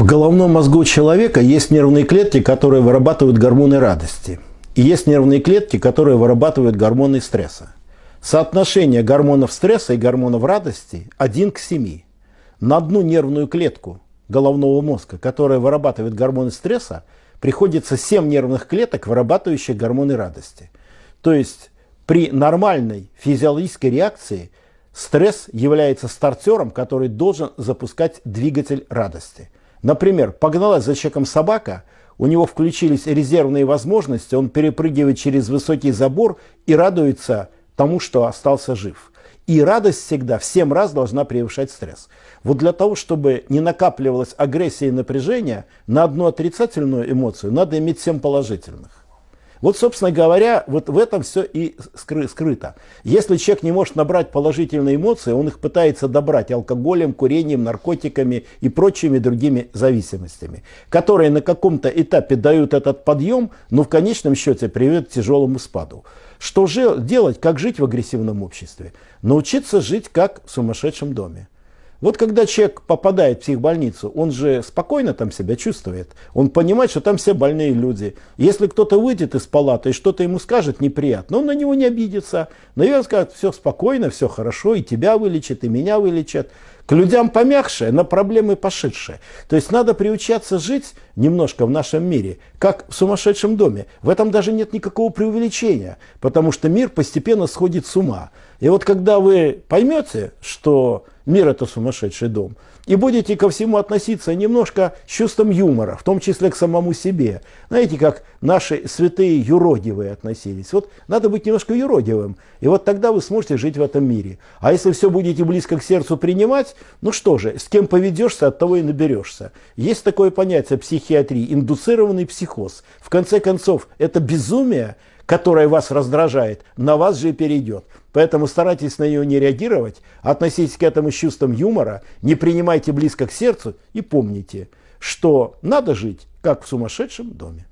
В головном мозгу человека есть нервные клетки, которые вырабатывают гормоны радости. И есть нервные клетки, которые вырабатывают гормоны стресса. Соотношение гормонов стресса и гормонов радости 1 к 7. На одну нервную клетку головного мозга, которая вырабатывает гормоны стресса, приходится 7 нервных клеток, вырабатывающих гормоны радости. То есть при нормальной физиологической реакции стресс является стартером, который должен запускать двигатель радости – Например, погналась за человеком собака, у него включились резервные возможности, он перепрыгивает через высокий забор и радуется тому, что остался жив. И радость всегда в 7 раз должна превышать стресс. Вот для того, чтобы не накапливалась агрессия и напряжение, на одну отрицательную эмоцию надо иметь 7 положительных. Вот, собственно говоря, вот в этом все и скрыто. Если человек не может набрать положительные эмоции, он их пытается добрать алкоголем, курением, наркотиками и прочими другими зависимостями, которые на каком-то этапе дают этот подъем, но в конечном счете приведут к тяжелому спаду. Что же делать, как жить в агрессивном обществе? Научиться жить как в сумасшедшем доме. Вот когда человек попадает в психбольницу, он же спокойно там себя чувствует. Он понимает, что там все больные люди. Если кто-то выйдет из палаты и что-то ему скажет неприятно, он на него не обидится. Наверное, скажет, все спокойно, все хорошо, и тебя вылечат, и меня вылечат. К людям помягче, на проблемы пошедшие. То есть надо приучаться жить немножко в нашем мире, как в сумасшедшем доме. В этом даже нет никакого преувеличения, потому что мир постепенно сходит с ума. И вот когда вы поймете, что мир это сумасшедший дом, и будете ко всему относиться немножко с чувством юмора, в том числе к самому себе. Знаете, как наши святые юродивые относились. Вот надо быть немножко юродивым, и вот тогда вы сможете жить в этом мире. А если все будете близко к сердцу принимать, ну что же, с кем поведешься, от того и наберешься. Есть такое понятие психиатрии, индуцированный психоз. В конце концов, это безумие, которое вас раздражает, на вас же перейдет. Поэтому старайтесь на нее не реагировать, относитесь к этому с чувством юмора, не принимайте близко к сердцу и помните, что надо жить, как в сумасшедшем доме.